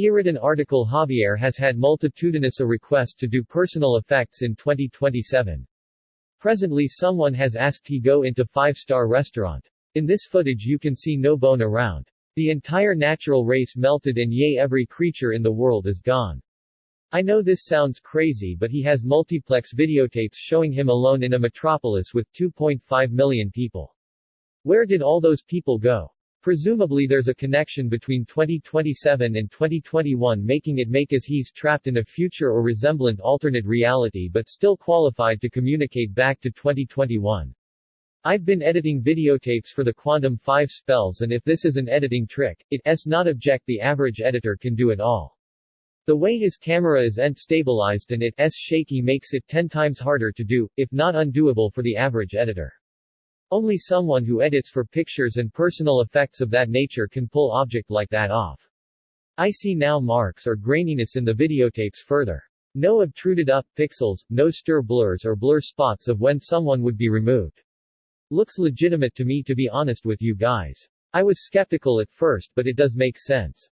Iridan article Javier has had multitudinous a request to do personal effects in 2027. Presently someone has asked he go into 5-star restaurant. In this footage you can see no bone around. The entire natural race melted and yay every creature in the world is gone. I know this sounds crazy but he has multiplex videotapes showing him alone in a metropolis with 2.5 million people. Where did all those people go? Presumably there's a connection between 2027 and 2021 making it make as he's trapped in a future or resemblant alternate reality but still qualified to communicate back to 2021. I've been editing videotapes for the Quantum 5 spells and if this is an editing trick, it's not object the average editor can do it all. The way his camera is end stabilized and it's shaky makes it 10 times harder to do, if not undoable for the average editor. Only someone who edits for pictures and personal effects of that nature can pull object like that off. I see now marks or graininess in the videotapes further. No obtruded up pixels, no stir blurs or blur spots of when someone would be removed. Looks legitimate to me to be honest with you guys. I was skeptical at first but it does make sense.